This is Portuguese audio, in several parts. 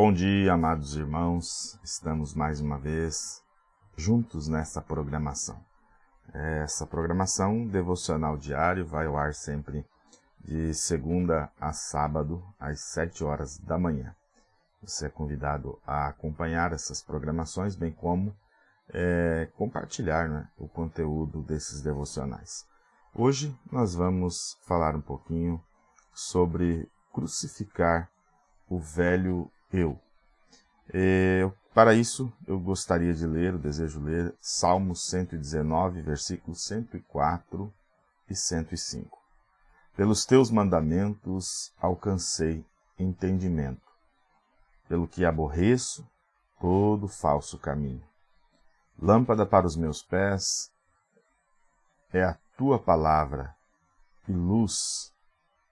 Bom dia, amados irmãos. Estamos mais uma vez juntos nessa programação. Essa programação devocional diário vai ao ar sempre de segunda a sábado, às sete horas da manhã. Você é convidado a acompanhar essas programações, bem como é, compartilhar né, o conteúdo desses devocionais. Hoje nós vamos falar um pouquinho sobre crucificar o velho eu. É, para isso, eu gostaria de ler, desejo ler, Salmos 119, versículos 104 e 105. Pelos teus mandamentos alcancei entendimento, pelo que aborreço todo falso caminho. Lâmpada para os meus pés é a tua palavra e luz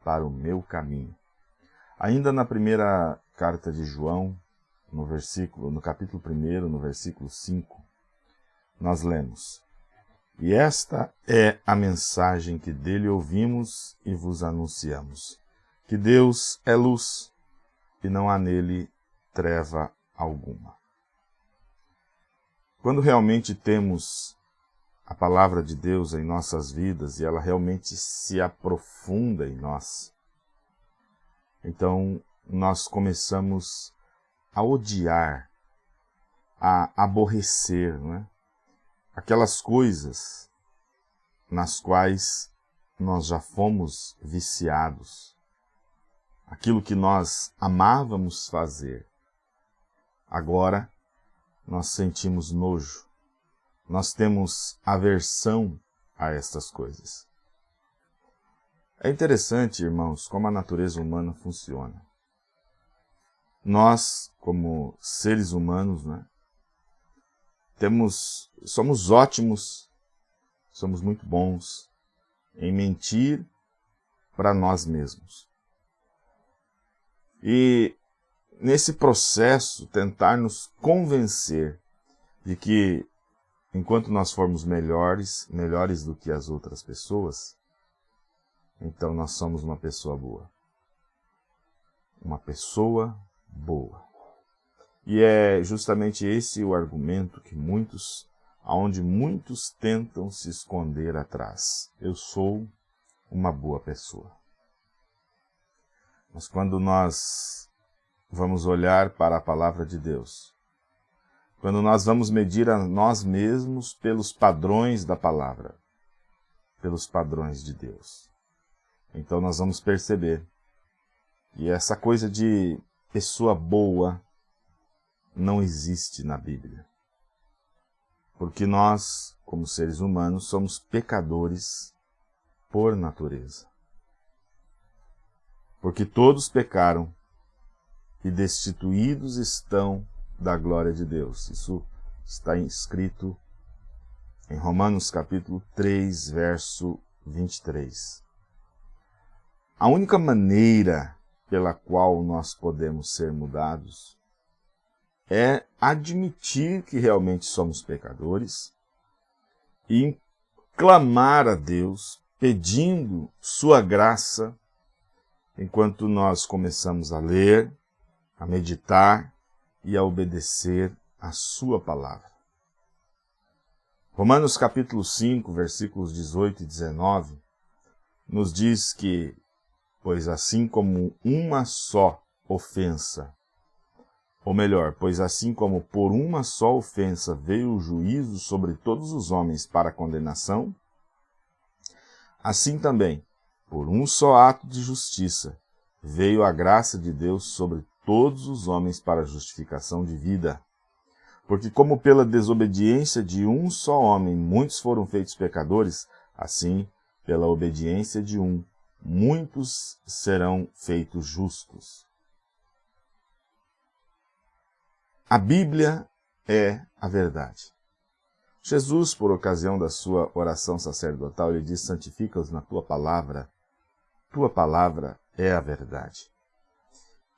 para o meu caminho. Ainda na primeira carta de João, no versículo, no capítulo 1, no versículo 5, nós lemos: E esta é a mensagem que dele ouvimos e vos anunciamos: que Deus é luz e não há nele treva alguma. Quando realmente temos a palavra de Deus em nossas vidas e ela realmente se aprofunda em nós, então nós começamos a odiar, a aborrecer, não é? aquelas coisas nas quais nós já fomos viciados, aquilo que nós amávamos fazer, agora nós sentimos nojo, nós temos aversão a estas coisas. É interessante, irmãos, como a natureza humana funciona. Nós, como seres humanos, né, temos, somos ótimos, somos muito bons em mentir para nós mesmos. E nesse processo tentar nos convencer de que enquanto nós formos melhores, melhores do que as outras pessoas, então nós somos uma pessoa boa. Uma pessoa boa. E é justamente esse o argumento que muitos, aonde muitos tentam se esconder atrás. Eu sou uma boa pessoa. Mas quando nós vamos olhar para a palavra de Deus, quando nós vamos medir a nós mesmos pelos padrões da palavra, pelos padrões de Deus, então nós vamos perceber que essa coisa de pessoa boa não existe na Bíblia. Porque nós, como seres humanos, somos pecadores por natureza. Porque todos pecaram e destituídos estão da glória de Deus. Isso está escrito em Romanos capítulo 3, verso 23. A única maneira pela qual nós podemos ser mudados é admitir que realmente somos pecadores e clamar a Deus pedindo sua graça enquanto nós começamos a ler, a meditar e a obedecer a sua palavra. Romanos capítulo 5, versículos 18 e 19, nos diz que pois assim como uma só ofensa, ou melhor, pois assim como por uma só ofensa veio o juízo sobre todos os homens para condenação, assim também, por um só ato de justiça, veio a graça de Deus sobre todos os homens para justificação de vida. Porque como pela desobediência de um só homem muitos foram feitos pecadores, assim, pela obediência de um, muitos serão feitos justos. A Bíblia é a verdade. Jesus, por ocasião da sua oração sacerdotal, ele diz, santifica-os na tua palavra. Tua palavra é a verdade.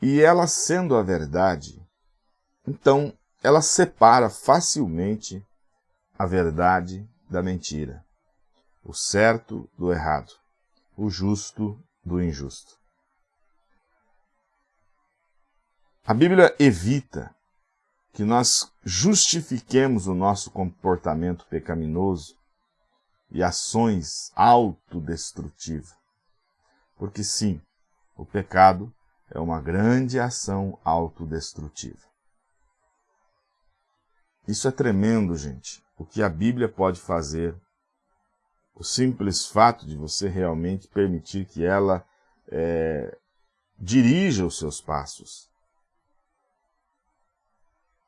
E ela sendo a verdade, então ela separa facilmente a verdade da mentira, o certo do errado o justo do injusto. A Bíblia evita que nós justifiquemos o nosso comportamento pecaminoso e ações autodestrutivas. Porque sim, o pecado é uma grande ação autodestrutiva. Isso é tremendo, gente. O que a Bíblia pode fazer, o simples fato de você realmente permitir que ela é, dirija os seus passos.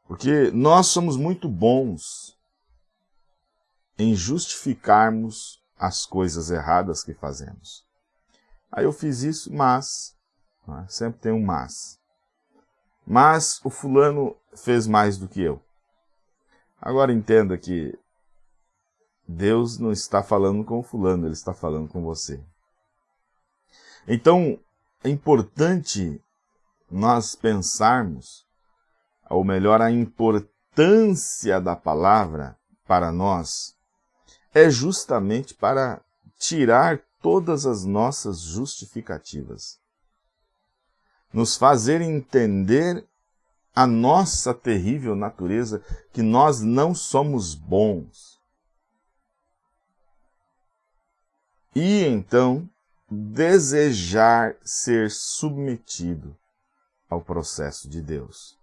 Porque nós somos muito bons em justificarmos as coisas erradas que fazemos. Aí eu fiz isso, mas, né, sempre tem um mas. Mas o fulano fez mais do que eu. Agora entenda que Deus não está falando com fulano, Ele está falando com você. Então, é importante nós pensarmos, ou melhor, a importância da palavra para nós, é justamente para tirar todas as nossas justificativas. Nos fazer entender a nossa terrível natureza, que nós não somos bons. E então desejar ser submetido ao processo de Deus.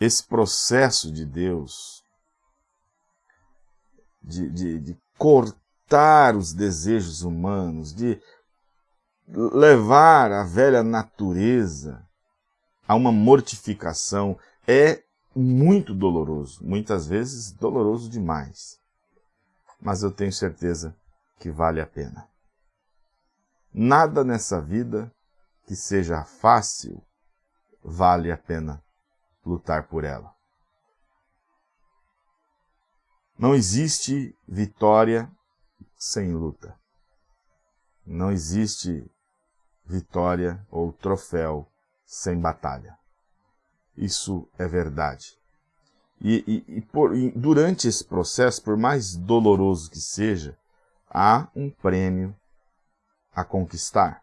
Esse processo de Deus, de, de, de cortar os desejos humanos, de levar a velha natureza a uma mortificação, é muito doloroso, muitas vezes doloroso demais. Mas eu tenho certeza que vale a pena. Nada nessa vida que seja fácil vale a pena lutar por ela. Não existe vitória sem luta. Não existe vitória ou troféu sem batalha. Isso é verdade. E, e, e, por, e durante esse processo, por mais doloroso que seja, há um prêmio a conquistar.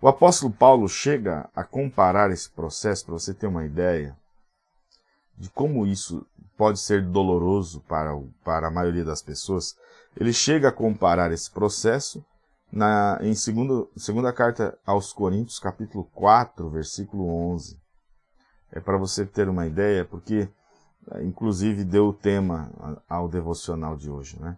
O apóstolo Paulo chega a comparar esse processo, para você ter uma ideia de como isso pode ser doloroso para, o, para a maioria das pessoas. Ele chega a comparar esse processo na, em segundo, segunda carta aos Coríntios, capítulo 4, versículo 11. É para você ter uma ideia, porque inclusive deu o tema ao devocional de hoje, né?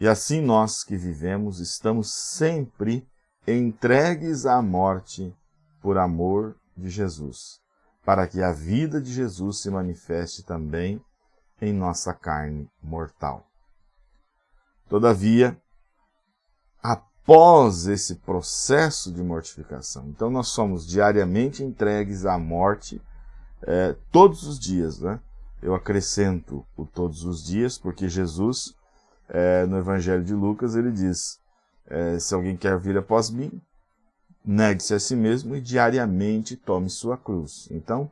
E assim nós que vivemos estamos sempre entregues à morte por amor de Jesus, para que a vida de Jesus se manifeste também em nossa carne mortal. Todavia, após esse processo de mortificação, então nós somos diariamente entregues à morte é, todos os dias, né? Eu acrescento o todos os dias, porque Jesus é, no Evangelho de Lucas, ele diz, é, se alguém quer vir após mim, negue-se a si mesmo e diariamente tome sua cruz. Então,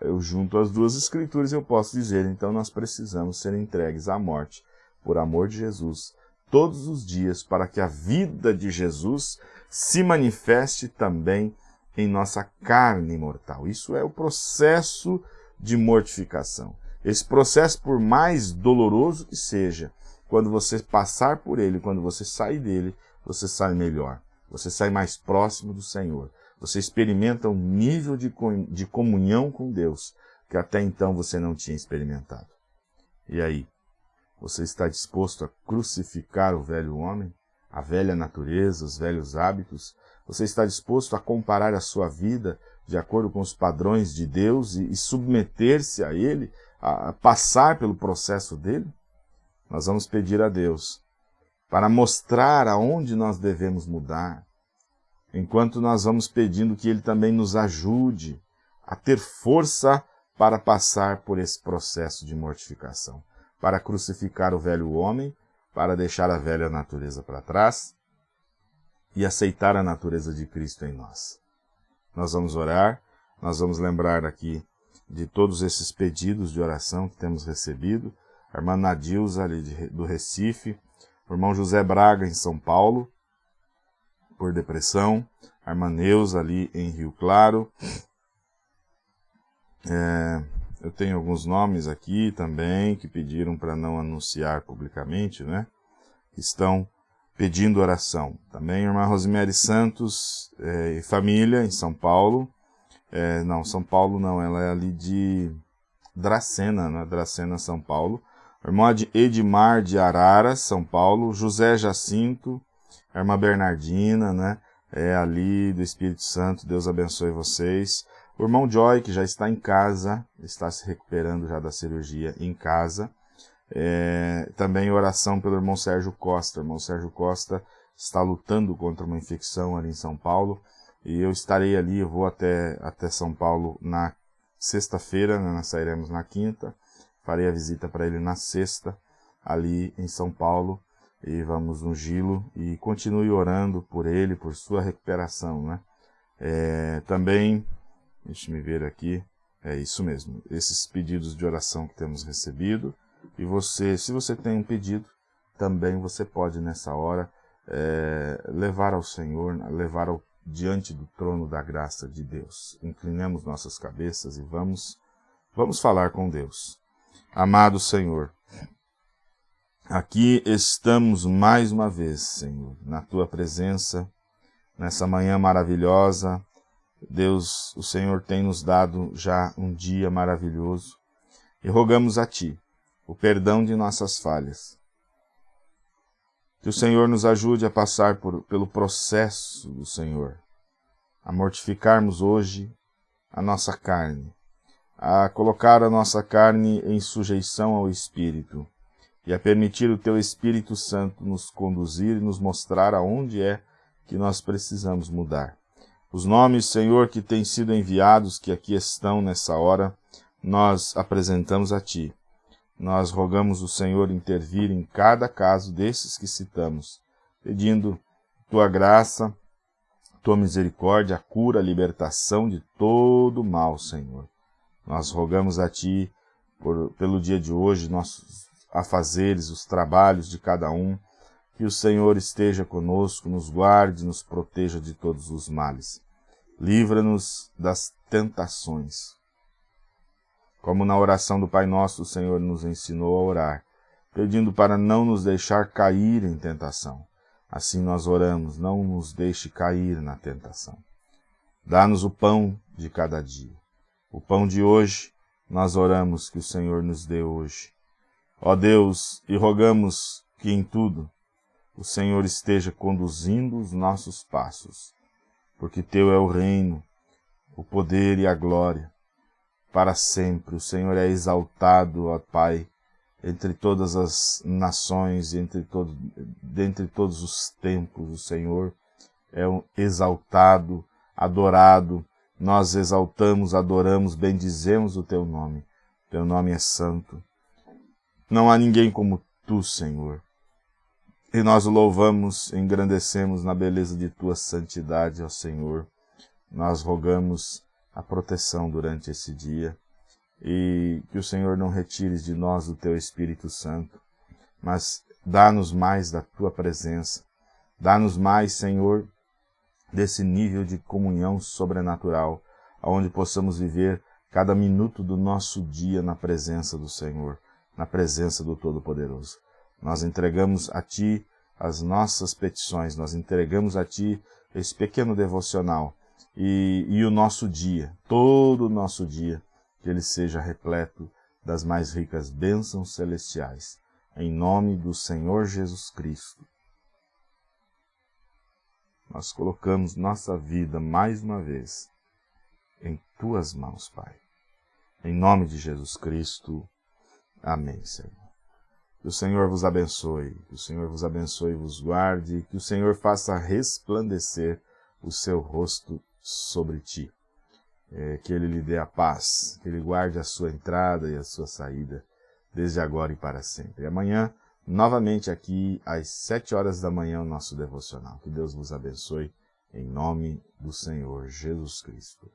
eu junto as duas escrituras eu posso dizer, então nós precisamos ser entregues à morte, por amor de Jesus, todos os dias, para que a vida de Jesus se manifeste também em nossa carne mortal. Isso é o processo de mortificação. Esse processo, por mais doloroso que seja, quando você passar por ele, quando você sair dele, você sai melhor. Você sai mais próximo do Senhor. Você experimenta um nível de, comunhão com Deus que até então você não tinha experimentado. E aí? Você está disposto a crucificar o velho homem, a velha natureza, os velhos hábitos? Você está disposto a comparar a sua vida de acordo com os padrões de Deus e, submeter-se a Ele, a passar pelo processo dele? Nós vamos pedir a Deus para mostrar aonde nós devemos mudar, enquanto nós vamos pedindo que Ele também nos ajude a ter força para passar por esse processo de mortificação, para crucificar o velho homem, para deixar a velha natureza para trás e aceitar a natureza de Cristo em nós. Nós vamos orar, nós vamos lembrar aqui de todos esses pedidos de oração que temos recebido, a irmã Nadilza ali de, do Recife, o irmão José Braga em São Paulo, por depressão, a irmã Neuza ali em Rio Claro, É, eu tenho alguns nomes aqui também que pediram para não anunciar publicamente, né? Estão pedindo oração. Também irmã Rosemary Santos é, e família em São Paulo. É, não, São Paulo não, ela é ali de Dracena, né? Dracena, São Paulo. Irmã Edmar de Arara, São Paulo. José Jacinto, irmã Bernardina, né? É ali do Espírito Santo, Deus abençoe vocês. O irmão Joy, que já está em casa, está se recuperando já da cirurgia em casa. É, também oração pelo irmão Sérgio Costa. O irmão Sérgio Costa está lutando contra uma infecção ali em São Paulo. E eu estarei ali, eu vou até, até São Paulo na sexta-feira, né, nós sairemos na quinta. Farei a visita para ele na sexta, ali em São Paulo. E vamos ungí-lo e continue orando por ele, por sua recuperação. Né? É, também, deixe me ver aqui, é isso mesmo, esses pedidos de oração que temos recebido. E você, se você tem um pedido, também você pode nessa hora é, levar ao Senhor, levar ao, diante do trono da graça de Deus. Inclinemos nossas cabeças e vamos, vamos falar com Deus. Amado Senhor, aqui estamos mais uma vez, Senhor, na Tua presença, nessa manhã maravilhosa. Deus, o Senhor tem nos dado já um dia maravilhoso e rogamos a Ti o perdão de nossas falhas. Que o Senhor nos ajude a passar por, pelo processo do Senhor, a mortificarmos hoje a nossa carne, a colocar a nossa carne em sujeição ao Espírito e a permitir o Teu Espírito Santo nos conduzir e nos mostrar aonde é que nós precisamos mudar. Os nomes, Senhor, que têm sido enviados, que aqui estão nessa hora, nós apresentamos a Ti nós rogamos o Senhor intervir em cada caso desses que citamos, pedindo tua graça, tua misericórdia, a cura, a libertação de todo mal, Senhor. Nós rogamos a Ti por, pelo dia de hoje, nossos afazeres, os trabalhos de cada um, que o Senhor esteja conosco, nos guarde, nos proteja de todos os males. Livra-nos das tentações, como na oração do Pai Nosso o Senhor nos ensinou a orar, pedindo para não nos deixar cair em tentação. Assim nós oramos, não nos deixe cair na tentação. Dá-nos o pão de cada dia. O pão de hoje, nós oramos que o Senhor nos dê hoje. Ó Deus, e rogamos que em tudo o Senhor esteja conduzindo os nossos passos, porque Teu é o reino, o poder e a glória, para sempre. O Senhor é exaltado, ó Pai, entre todas as nações, entre todo, dentre todos os tempos. O Senhor é exaltado, adorado. Nós exaltamos, adoramos, bendizemos o Teu nome. Teu nome é santo. Não há ninguém como Tu, Senhor. E nós o louvamos, engrandecemos na beleza de Tua santidade, ó Senhor. Nós rogamos a proteção durante esse dia e que o Senhor não retires de nós o Teu Espírito Santo, mas dá-nos mais da Tua presença, dá-nos mais, Senhor, desse nível de comunhão sobrenatural, onde possamos viver cada minuto do nosso dia na presença do Senhor, na presença do Todo-Poderoso. Nós entregamos a Ti as nossas petições, nós entregamos a Ti esse pequeno devocional, e, e o nosso dia, todo o nosso dia, que ele seja repleto das mais ricas bênçãos celestiais, em nome do Senhor Jesus Cristo. Nós colocamos nossa vida mais uma vez em Tuas mãos, Pai. Em nome de Jesus Cristo. Amém, Senhor. Que o Senhor vos abençoe, que o Senhor vos abençoe e vos guarde, que o Senhor faça resplandecer o seu rosto sobre ti. É, que Ele lhe dê a paz, que Ele guarde a sua entrada e a sua saída, desde agora e para sempre. E amanhã, novamente aqui, às sete horas da manhã, o nosso devocional. Que Deus vos abençoe, em nome do Senhor Jesus Cristo.